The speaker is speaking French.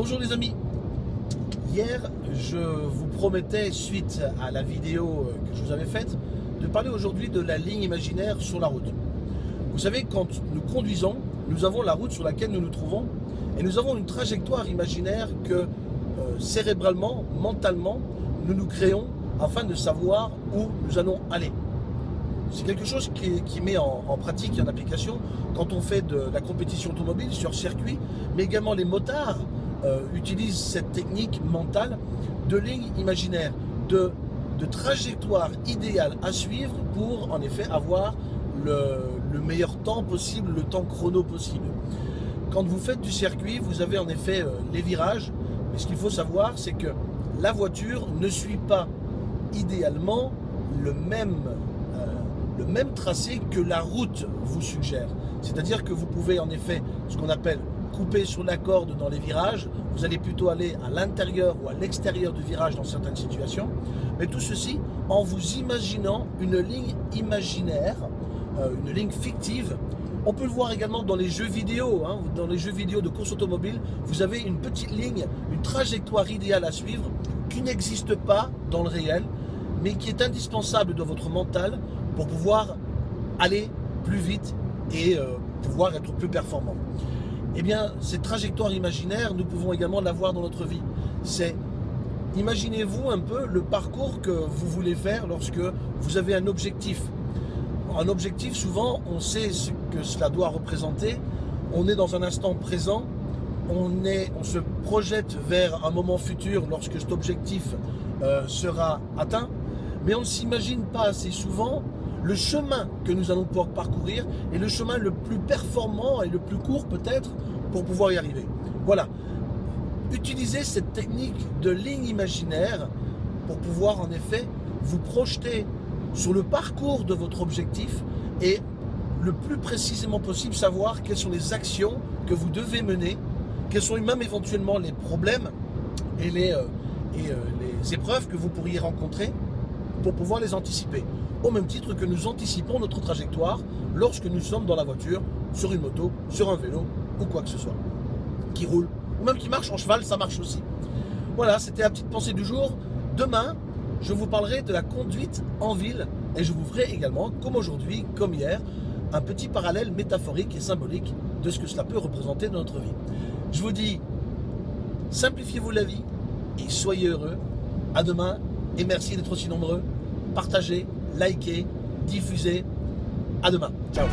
Bonjour les amis Hier, je vous promettais, suite à la vidéo que je vous avais faite, de parler aujourd'hui de la ligne imaginaire sur la route. Vous savez, quand nous conduisons, nous avons la route sur laquelle nous nous trouvons et nous avons une trajectoire imaginaire que euh, cérébralement, mentalement, nous nous créons afin de savoir où nous allons aller. C'est quelque chose qui, met en, pratique et en application quand on fait de la compétition automobile sur circuit, mais également les motards euh, utilisent cette technique mentale de ligne imaginaire, de, de trajectoire idéale à suivre pour en effet avoir le, meilleur temps possible, le temps chrono possible. Quand vous faites du circuit, vous avez en effet euh, les virages, mais ce qu'il faut savoir, c'est que la voiture ne suit pas idéalement le même le même tracé que la route vous suggère. C'est-à-dire que vous pouvez en effet, ce qu'on appelle couper sur la corde dans les virages, vous allez plutôt aller à l'intérieur ou à l'extérieur du virage dans certaines situations, mais tout ceci en vous imaginant une ligne imaginaire, euh, une ligne fictive. On peut le voir également dans les jeux vidéo, hein. dans les jeux vidéo de course automobile, vous avez une petite ligne, une trajectoire idéale à suivre qui n'existe pas dans le réel, mais qui est indispensable dans votre mental pour pouvoir aller plus vite et euh, pouvoir être plus performant. Eh bien, cette trajectoire imaginaire, nous pouvons également l'avoir dans notre vie. C'est, imaginez-vous un peu le parcours que vous voulez faire lorsque vous avez un objectif. Un objectif, souvent, on sait ce que cela doit représenter. On est dans un instant présent. On, se projette vers un moment futur lorsque cet objectif euh, sera atteint. Mais on ne s'imagine pas assez souvent le chemin que nous allons pouvoir parcourir est le chemin le plus performant et le plus court peut-être pour pouvoir y arriver. Voilà. Utilisez cette technique de ligne imaginaire pour pouvoir en effet vous projeter sur le parcours de votre objectif et le plus précisément possible savoir quelles sont les actions que vous devez mener, quels sont même éventuellement les problèmes et les, euh, euh, les épreuves que vous pourriez rencontrer pour pouvoir les anticiper au même titre que nous anticipons notre trajectoire lorsque nous sommes dans la voiture, sur une moto, sur un vélo ou quoi que ce soit. Qui roule, ou même qui marche en cheval, ça marche aussi. Voilà, c'était la petite pensée du jour. Demain, je vous parlerai de la conduite en ville et je vous ferai également, comme aujourd'hui, comme hier, un petit parallèle métaphorique et symbolique de ce que cela peut représenter dans notre vie. Je vous dis, simplifiez-vous la vie et soyez heureux. À demain et merci d'être aussi nombreux. Partagez, likez, diffusez. À demain. Ciao.